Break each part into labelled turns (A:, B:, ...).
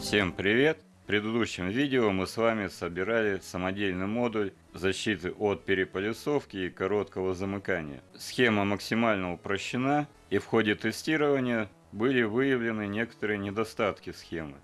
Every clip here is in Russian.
A: Всем привет! В предыдущем видео мы с вами собирали самодельный модуль защиты от переполисовки и короткого замыкания. Схема максимально упрощена и в ходе тестирования были выявлены некоторые недостатки схемы,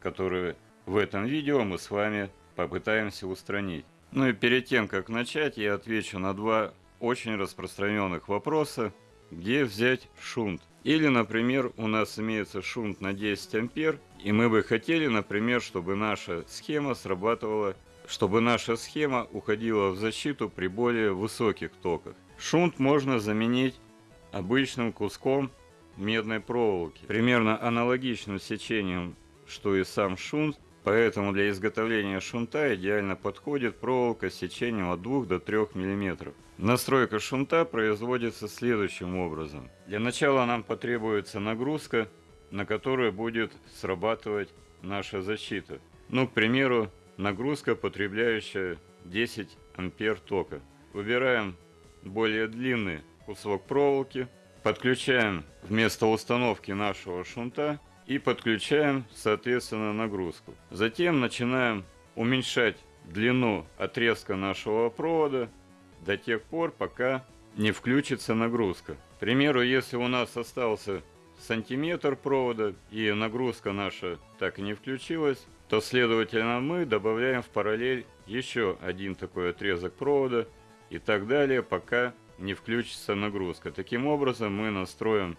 A: которые в этом видео мы с вами попытаемся устранить. Ну и перед тем как начать я отвечу на два очень распространенных вопроса, где взять шунт. Или, например, у нас имеется шунт на 10 ампер, и мы бы хотели, например, чтобы наша схема срабатывала, чтобы наша схема уходила в защиту при более высоких токах. Шунт можно заменить обычным куском медной проволоки, примерно аналогичным сечением, что и сам шунт, Поэтому для изготовления шунта идеально подходит проволока с сечением от 2 до 3 мм. Настройка шунта производится следующим образом. Для начала нам потребуется нагрузка, на которую будет срабатывать наша защита. Ну, к примеру, нагрузка, потребляющая 10 ампер тока. Выбираем более длинный кусок проволоки, подключаем вместо установки нашего шунта и подключаем соответственно нагрузку. Затем начинаем уменьшать длину отрезка нашего провода до тех пор, пока не включится нагрузка. К примеру, если у нас остался сантиметр провода и нагрузка наша так и не включилась, то следовательно мы добавляем в параллель еще один такой отрезок провода и так далее, пока не включится нагрузка. Таким образом мы настроим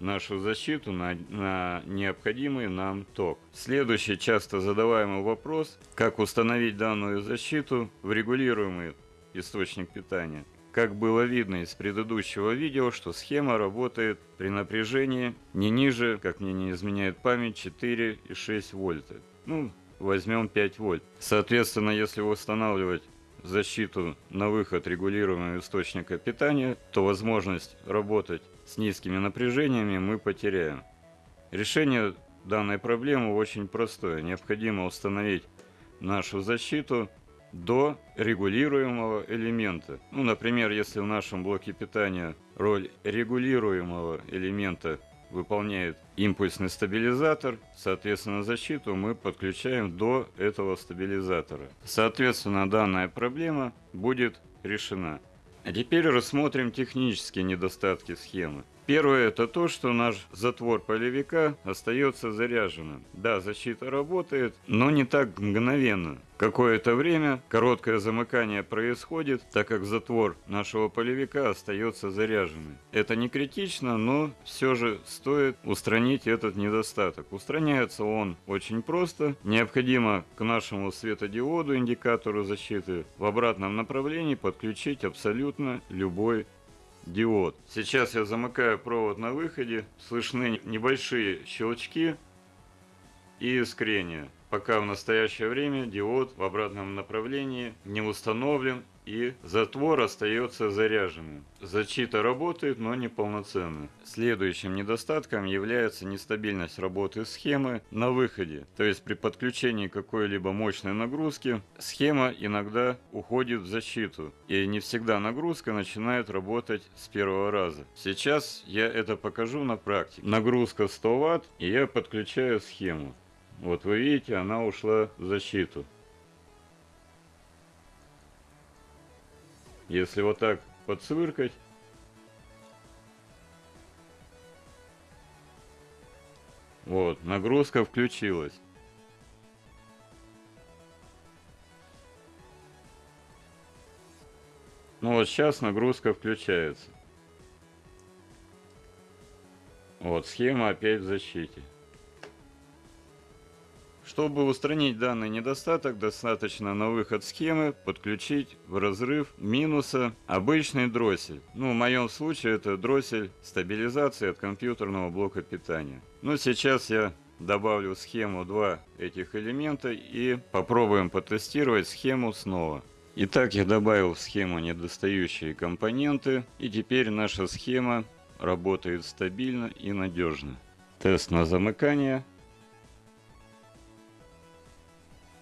A: нашу защиту на, на необходимый нам ток. Следующий часто задаваемый вопрос, как установить данную защиту в регулируемый источник питания. Как было видно из предыдущего видео, что схема работает при напряжении не ниже, как мне не изменяет память, 4,6 вольта. Ну, возьмем 5 вольт. Соответственно, если устанавливать защиту на выход регулируемого источника питания, то возможность работать с низкими напряжениями мы потеряем. Решение данной проблемы очень простое. Необходимо установить нашу защиту до регулируемого элемента. Ну, например, если в нашем блоке питания роль регулируемого элемента выполняет импульсный стабилизатор, соответственно защиту мы подключаем до этого стабилизатора. Соответственно данная проблема будет решена. А теперь рассмотрим технические недостатки схемы. Первое это то, что наш затвор полевика остается заряженным. Да, защита работает, но не так мгновенно. Какое-то время короткое замыкание происходит, так как затвор нашего полевика остается заряженным. Это не критично, но все же стоит устранить этот недостаток. Устраняется он очень просто. Необходимо к нашему светодиоду, индикатору защиты, в обратном направлении подключить абсолютно любой диод. Сейчас я замыкаю провод на выходе, слышны небольшие щелчки и искрения, пока в настоящее время диод в обратном направлении не установлен и затвор остается заряженным. Защита работает, но не полноценно. Следующим недостатком является нестабильность работы схемы на выходе. То есть при подключении какой-либо мощной нагрузки схема иногда уходит в защиту. И не всегда нагрузка начинает работать с первого раза. Сейчас я это покажу на практике. Нагрузка 100 Вт и я подключаю схему. Вот вы видите, она ушла в защиту. Если вот так подсвыркать, вот, нагрузка включилась. Ну вот сейчас нагрузка включается. Вот, схема опять в защите. Чтобы устранить данный недостаток, достаточно на выход схемы подключить в разрыв минуса обычный дроссель. Ну, в моем случае это дроссель стабилизации от компьютерного блока питания. Но сейчас я добавлю схему два этих элемента и попробуем потестировать схему снова. Итак, я добавил в схему недостающие компоненты, и теперь наша схема работает стабильно и надежно. Тест на замыкание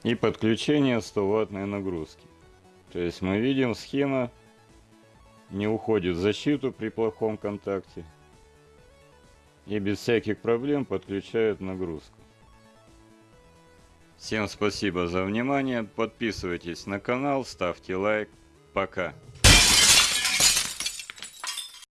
A: и подключение 100 ваттной нагрузки. То есть мы видим схема не уходит в защиту при плохом контакте и без всяких проблем подключает нагрузку. Всем спасибо за внимание, подписывайтесь на канал, ставьте лайк, пока.